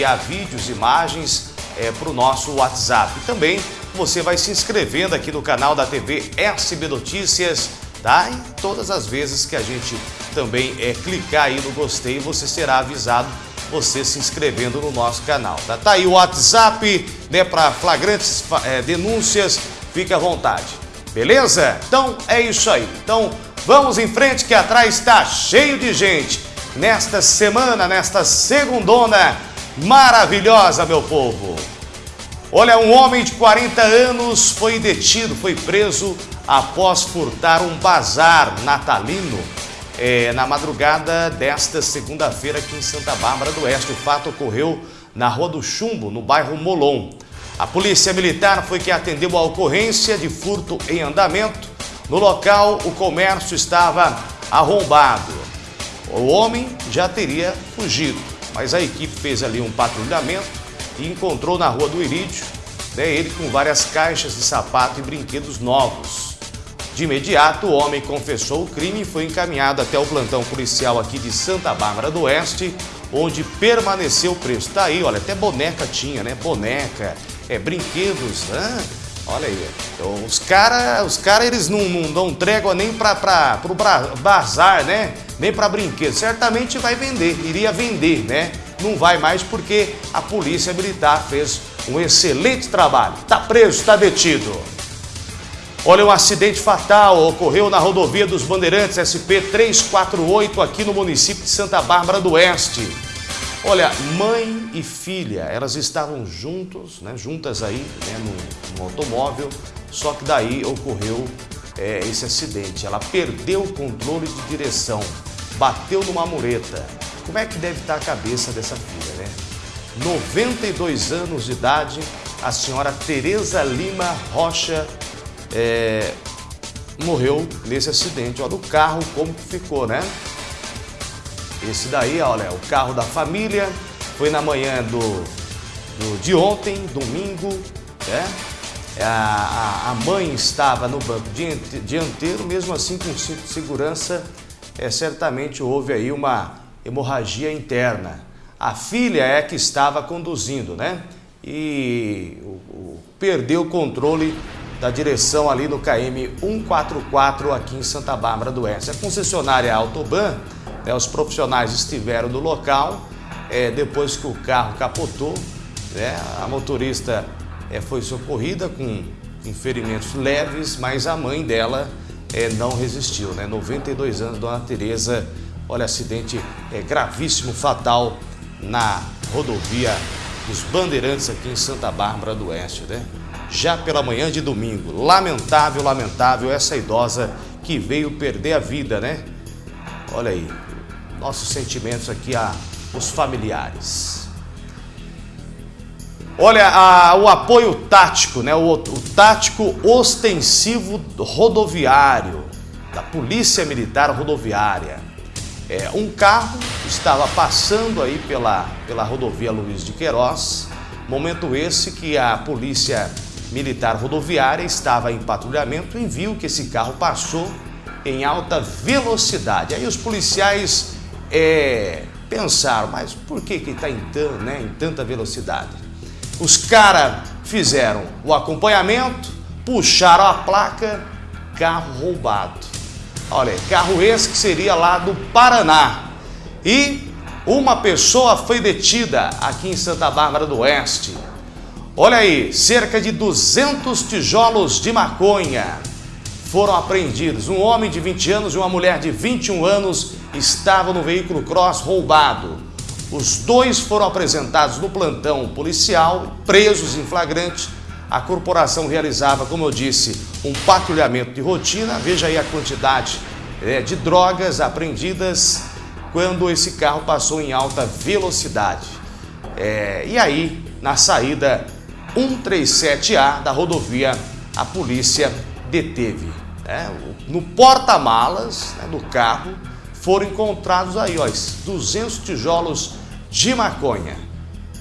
enviar vídeos, imagens é, para o nosso WhatsApp. E também você vai se inscrevendo aqui no canal da TV SB Notícias, tá? E todas as vezes que a gente também é, clicar aí no gostei, você será avisado você se inscrevendo no nosso canal. Tá, tá aí o WhatsApp, né, para flagrantes é, denúncias, fique à vontade. Beleza? Então é isso aí. Então vamos em frente que atrás está cheio de gente. Nesta semana, nesta segundona maravilhosa, meu povo. Olha, um homem de 40 anos foi detido, foi preso após furtar um bazar natalino é, na madrugada desta segunda-feira aqui em Santa Bárbara do Oeste. O fato ocorreu na Rua do Chumbo, no bairro Molon. A polícia militar foi que atendeu a ocorrência de furto em andamento. No local, o comércio estava arrombado. O homem já teria fugido, mas a equipe fez ali um patrulhamento e encontrou na Rua do Irídio né, ele com várias caixas de sapato e brinquedos novos. De imediato, o homem confessou o crime e foi encaminhado até o plantão policial aqui de Santa Bárbara do Oeste, onde permaneceu preso. Tá aí, olha, até boneca tinha, né? Boneca, é, brinquedos, né? Olha aí, então, os caras, os cara, eles não, não dão trégua nem para o bazar, né? Nem para brinquedos. Certamente vai vender, iria vender, né? Não vai mais porque a polícia militar fez um excelente trabalho. Tá preso, tá detido. Olha, um acidente fatal ocorreu na rodovia dos Bandeirantes SP-348 aqui no município de Santa Bárbara do Oeste. Olha, mãe e filha, elas estavam juntos, né, juntas aí né, no, no automóvel, só que daí ocorreu é, esse acidente. Ela perdeu o controle de direção, bateu numa mureta. Como é que deve estar a cabeça dessa filha, né? 92 anos de idade, a senhora Tereza Lima Rocha é, morreu nesse acidente. Olha o carro como ficou, né? Esse daí, olha, é o carro da família. Foi na manhã do, do de ontem, domingo, né? A, a, a, mãe estava no banco dianteiro, mesmo assim com cinto de segurança, é, certamente houve aí uma hemorragia interna. A filha é que estava conduzindo, né? E o, o, perdeu o controle da direção ali no KM 144 aqui em Santa Bárbara do Oeste. A concessionária Autoban, né, os profissionais estiveram no local, é, depois que o carro capotou, né, a motorista é, foi socorrida com, com ferimentos leves, mas a mãe dela é, não resistiu, né? 92 anos, Dona Tereza, olha, acidente é, gravíssimo, fatal na rodovia dos Bandeirantes aqui em Santa Bárbara do Oeste, né? já pela manhã de domingo. Lamentável, lamentável essa idosa que veio perder a vida, né? Olha aí, nossos sentimentos aqui aos familiares. Olha, a, o apoio tático, né? O, o tático ostensivo rodoviário da Polícia Militar Rodoviária. É, um carro estava passando aí pela, pela rodovia Luiz de Queiroz, momento esse que a polícia militar rodoviária estava em patrulhamento e viu que esse carro passou em alta velocidade. Aí os policiais é, pensaram, mas por que que está em, né, em tanta velocidade? Os caras fizeram o acompanhamento, puxaram a placa, carro roubado. Olha, carro esse que seria lá do Paraná. E uma pessoa foi detida aqui em Santa Bárbara do Oeste. Olha aí, cerca de 200 tijolos de maconha foram apreendidos. Um homem de 20 anos e uma mulher de 21 anos estavam no veículo cross roubado. Os dois foram apresentados no plantão policial, presos em flagrante. A corporação realizava, como eu disse, um patrulhamento de rotina. Veja aí a quantidade é, de drogas apreendidas quando esse carro passou em alta velocidade. É, e aí, na saída 137A da rodovia, a polícia deteve. Né? No porta-malas né, do carro foram encontrados aí, ó, 200 tijolos de maconha,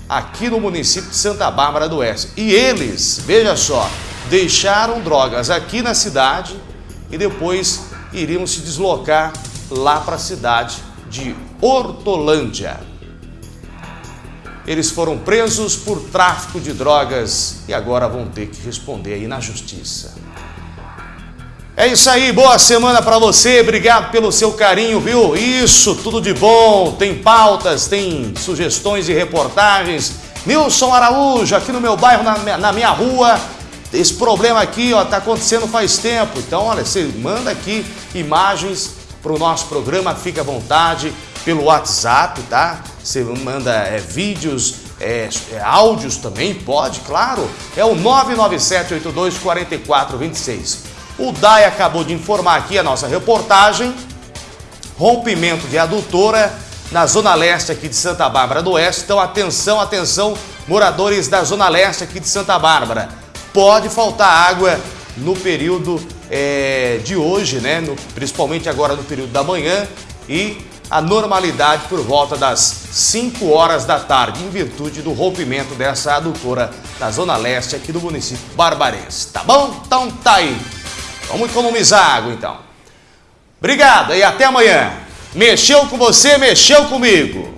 aqui no município de Santa Bárbara do Oeste. E eles, veja só, deixaram drogas aqui na cidade e depois iriam se deslocar lá para a cidade de Hortolândia. eles foram presos por tráfico de drogas e agora vão ter que responder aí na justiça. É isso aí, boa semana para você, obrigado pelo seu carinho, viu? Isso, tudo de bom, tem pautas, tem sugestões e reportagens. Nilson Araújo, aqui no meu bairro, na, na minha rua, esse problema aqui, ó, tá acontecendo faz tempo. Então, olha, você manda aqui imagens para o nosso programa, fica à vontade, pelo WhatsApp, tá? Você manda é, vídeos, é, é, áudios também, pode, claro. É o 997824426. O DAI acabou de informar aqui a nossa reportagem, rompimento de adutora na Zona Leste aqui de Santa Bárbara do Oeste. Então, atenção, atenção, moradores da Zona Leste aqui de Santa Bárbara. Pode faltar água no período é, de hoje, né? No, principalmente agora no período da manhã e a normalidade por volta das 5 horas da tarde, em virtude do rompimento dessa adutora na Zona Leste aqui do município barbarense. Tá bom? Então tá aí. Vamos economizar água então. Obrigado e até amanhã. Mexeu com você, mexeu comigo.